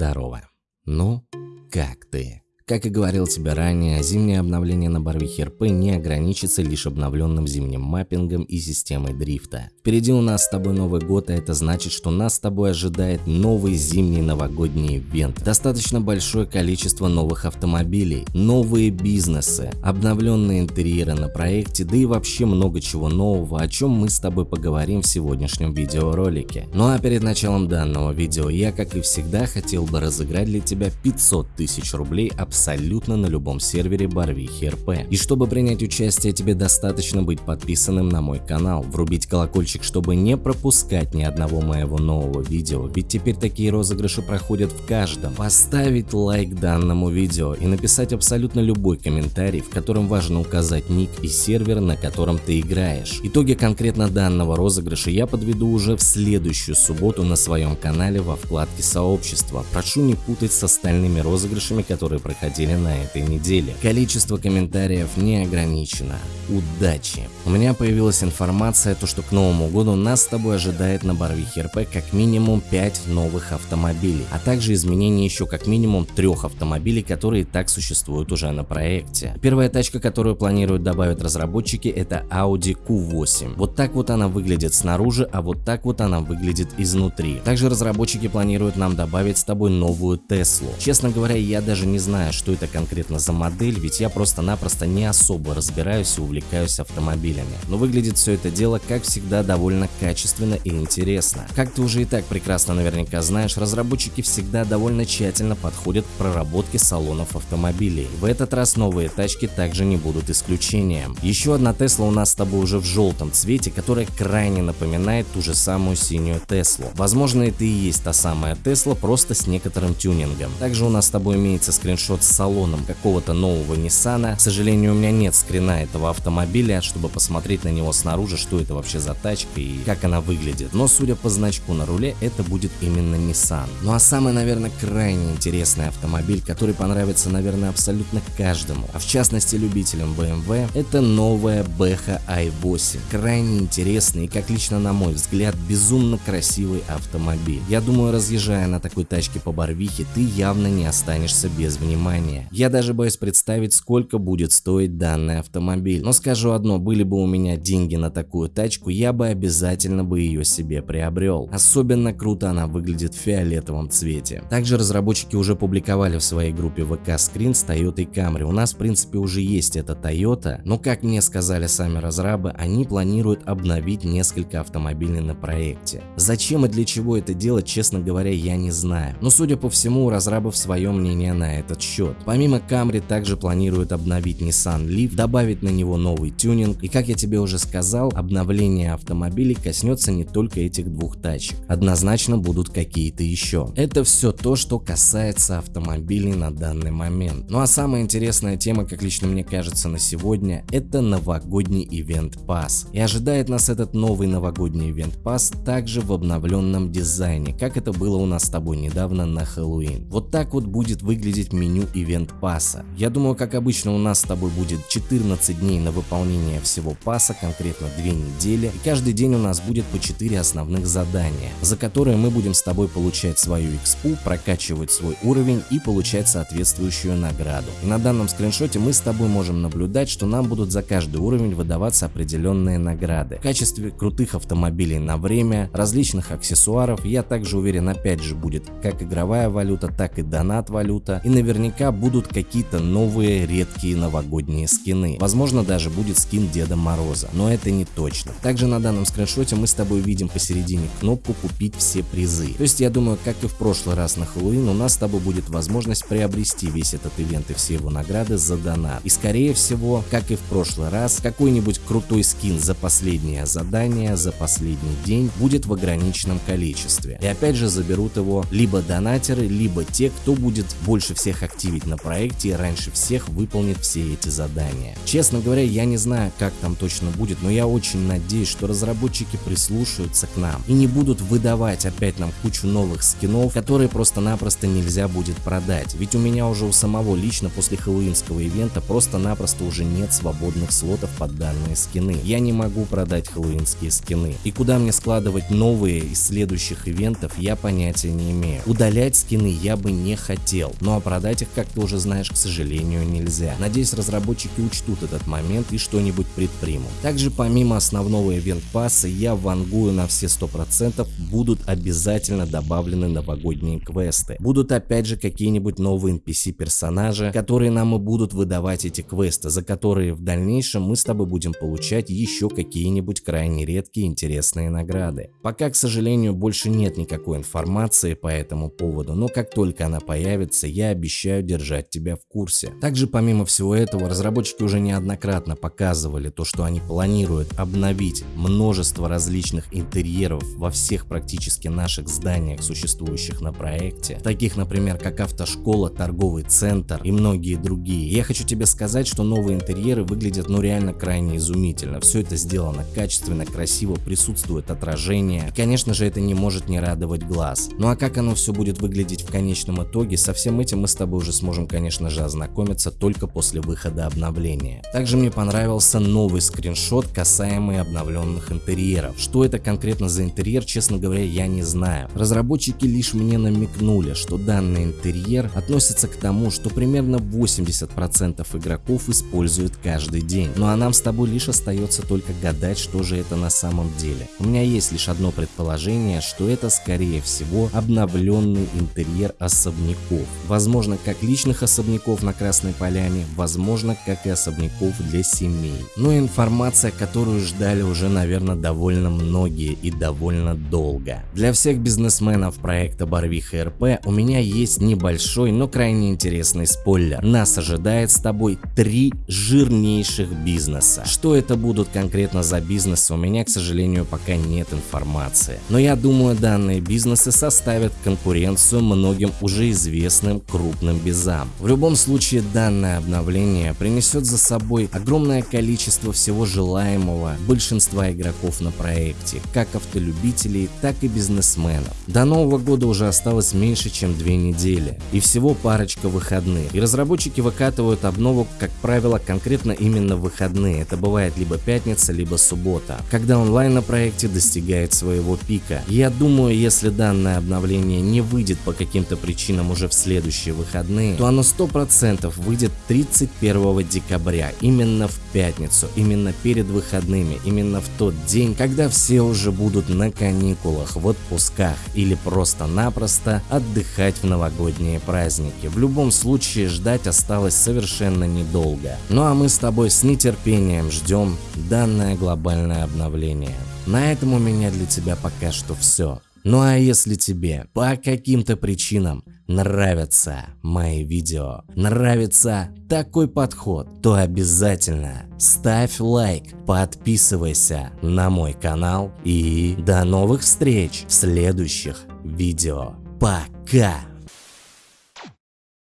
Здорово. Ну, как ты? Как и говорил тебе ранее, зимнее обновление на Барвихе РП не ограничится лишь обновленным зимним маппингом и системой дрифта. Впереди у нас с тобой Новый год, а это значит, что нас с тобой ожидает новый зимний новогодний ивент. Достаточно большое количество новых автомобилей, новые бизнесы, обновленные интерьеры на проекте, да и вообще много чего нового, о чем мы с тобой поговорим в сегодняшнем видеоролике. Ну а перед началом данного видео я, как и всегда, хотел бы разыграть для тебя 500 тысяч рублей абсолютно абсолютно на любом сервере Барвихи РП. И чтобы принять участие, тебе достаточно быть подписанным на мой канал, врубить колокольчик, чтобы не пропускать ни одного моего нового видео, ведь теперь такие розыгрыши проходят в каждом. Поставить лайк данному видео и написать абсолютно любой комментарий, в котором важно указать ник и сервер, на котором ты играешь. Итоги конкретно данного розыгрыша я подведу уже в следующую субботу на своем канале во вкладке сообщества. Прошу не путать с остальными розыгрышами, которые проходили проходили на этой неделе. Количество комментариев не ограничено. Удачи! У меня появилась информация, то что к Новому году нас с тобой ожидает на Барвихе РП как минимум 5 новых автомобилей, а также изменение еще как минимум трех автомобилей, которые так существуют уже на проекте. Первая тачка, которую планируют добавить разработчики, это Audi Q8. Вот так вот она выглядит снаружи, а вот так вот она выглядит изнутри. Также разработчики планируют нам добавить с тобой новую Теслу. Честно говоря, я даже не знаю, что это конкретно за модель, ведь я просто-напросто не особо разбираюсь и увлекаюсь автомобилями. Но выглядит все это дело, как всегда, довольно качественно и интересно. Как ты уже и так прекрасно наверняка знаешь, разработчики всегда довольно тщательно подходят к проработке салонов автомобилей. В этот раз новые тачки также не будут исключением. Еще одна Тесла у нас с тобой уже в желтом цвете, которая крайне напоминает ту же самую синюю Теслу. Возможно это и есть та самая Тесла, просто с некоторым тюнингом. Также у нас с тобой имеется скриншот салоном какого-то нового Nissan. К сожалению, у меня нет скрина этого автомобиля, чтобы посмотреть на него снаружи, что это вообще за тачка и как она выглядит. Но судя по значку на руле, это будет именно Nissan. Ну а самый, наверное, крайне интересный автомобиль, который понравится, наверное, абсолютно каждому, а в частности любителям BMW, это новая Beha i8. Крайне интересный и, как лично на мой взгляд, безумно красивый автомобиль. Я думаю, разъезжая на такой тачке по Барвихе, ты явно не останешься без внимания. Я даже боюсь представить, сколько будет стоить данный автомобиль. Но скажу одно, были бы у меня деньги на такую тачку, я бы обязательно бы ее себе приобрел. Особенно круто она выглядит в фиолетовом цвете. Также разработчики уже публиковали в своей группе VK Screen с Toyota Camry. У нас в принципе уже есть эта Toyota, но как мне сказали сами разрабы, они планируют обновить несколько автомобилей на проекте. Зачем и для чего это делать, честно говоря, я не знаю. Но судя по всему, у разрабов свое мнение на этот счет. Помимо Camry также планируют обновить Nissan Leaf, добавить на него новый тюнинг и как я тебе уже сказал, обновление автомобилей коснется не только этих двух тачек. Однозначно будут какие-то еще. Это все то, что касается автомобилей на данный момент. Ну а самая интересная тема, как лично мне кажется на сегодня, это новогодний ивент Pass. И ожидает нас этот новый новогодний ивент Pass также в обновленном дизайне, как это было у нас с тобой недавно на Хэллоуин. Вот так вот будет выглядеть меню ивент пасса. Я думаю, как обычно у нас с тобой будет 14 дней на выполнение всего пасса, конкретно 2 недели, и каждый день у нас будет по 4 основных задания, за которые мы будем с тобой получать свою экспу, прокачивать свой уровень и получать соответствующую награду. И на данном скриншоте мы с тобой можем наблюдать, что нам будут за каждый уровень выдаваться определенные награды. В качестве крутых автомобилей на время, различных аксессуаров, я также уверен опять же будет как игровая валюта, так и донат валюта и наверняка будут какие-то новые редкие новогодние скины. Возможно даже будет скин Деда Мороза, но это не точно. Также на данном скриншоте мы с тобой видим посередине кнопку купить все призы. То есть я думаю, как и в прошлый раз на Хэллоуин, у нас с тобой будет возможность приобрести весь этот ивент и все его награды за донат. И скорее всего, как и в прошлый раз, какой-нибудь крутой скин за последнее задание, за последний день будет в ограниченном количестве. И опять же заберут его либо донатеры, либо те, кто будет больше всех активить на проекте и раньше всех выполнит все эти задания. Честно говоря, я не знаю, как там точно будет, но я очень надеюсь, что разработчики прислушаются к нам и не будут выдавать опять нам кучу новых скинов, которые просто-напросто нельзя будет продать. Ведь у меня уже у самого лично после хэллоуинского ивента просто-напросто уже нет свободных слотов под данные скины. Я не могу продать хэллоуинские скины. И куда мне складывать новые из следующих ивентов, я понятия не имею. Удалять скины я бы не хотел, ну а продать их, как ты уже знаешь, к сожалению, нельзя. Надеюсь, разработчики учтут этот момент и что-нибудь предпримут. Также помимо основного ивент пасса, я вангую на все 100% будут обязательно добавлены новогодние квесты. Будут опять же какие-нибудь новые NPC персонажи, которые нам и будут выдавать эти квесты, за которые в дальнейшем мы с тобой будем получать еще какие-нибудь крайне редкие интересные награды. Пока, к сожалению, больше нет никакой информации по этому поводу, но как только она появится, я обещаю держать тебя в курсе. Также помимо всего этого, разработчики уже неоднократно показывали то, что они планируют обновить множество различных интерьеров во всех практически наших зданиях, существующих на проекте, таких, например, как автошкола, торговый центр и многие другие. Я хочу тебе сказать, что новые интерьеры выглядят ну реально крайне изумительно. Все это сделано качественно, красиво, присутствует отражение. И, конечно же, это не может не радовать глаз. Ну а как оно все будет выглядеть в конечном итоге, со всем этим мы с тобой уже сможем, конечно же, ознакомиться только после выхода обновления. Также мне понравился новый скриншот, касаемый обновленных интерьеров. Что это конкретно за интерьер, честно говоря, я не знаю. Разработчики лишь мне намекнули, что данный интерьер относится к тому, что примерно 80% игроков используют каждый день. Ну а нам с тобой лишь остается только гадать, что же это на самом деле. У меня есть лишь одно предположение, что это скорее всего обновленный интерьер особняков. Возможно, как личных особняков на Красной Поляне, возможно, как и особняков для семей. Но информация, которую ждали уже, наверное, довольно многие и довольно долго. Для всех бизнесменов проекта Барвиха РП у меня есть небольшой, но крайне интересный спойлер. Нас ожидает с тобой три жирнейших бизнеса. Что это будут конкретно за бизнесы, у меня, к сожалению, пока нет информации. Но я думаю, данные бизнесы составят конкуренцию многим уже известным крупным безам. В любом случае, данное обновление принесет за собой огромное количество всего желаемого большинства игроков на проекте, как автолюбителей, так и бизнесменов. До Нового года уже осталось меньше, чем две недели, и всего парочка выходных. И разработчики выкатывают обнову, как правило, конкретно именно выходные. Это бывает либо пятница, либо суббота, когда онлайн на проекте достигает своего пика. Я думаю, если данное обновление не выйдет по каким-то причинам уже в следующие выходные, то оно 100% выйдет 31 декабря, именно в пятницу, именно перед выходными, именно в тот день, когда все уже будут на каникулах, в отпусках или просто-напросто отдыхать в новогодние праздники. В любом случае ждать осталось совершенно недолго. Ну а мы с тобой с нетерпением ждем данное глобальное обновление. На этом у меня для тебя пока что все. Ну а если тебе по каким-то причинам нравятся мои видео, нравится такой подход, то обязательно ставь лайк, подписывайся на мой канал и до новых встреч в следующих видео. Пока!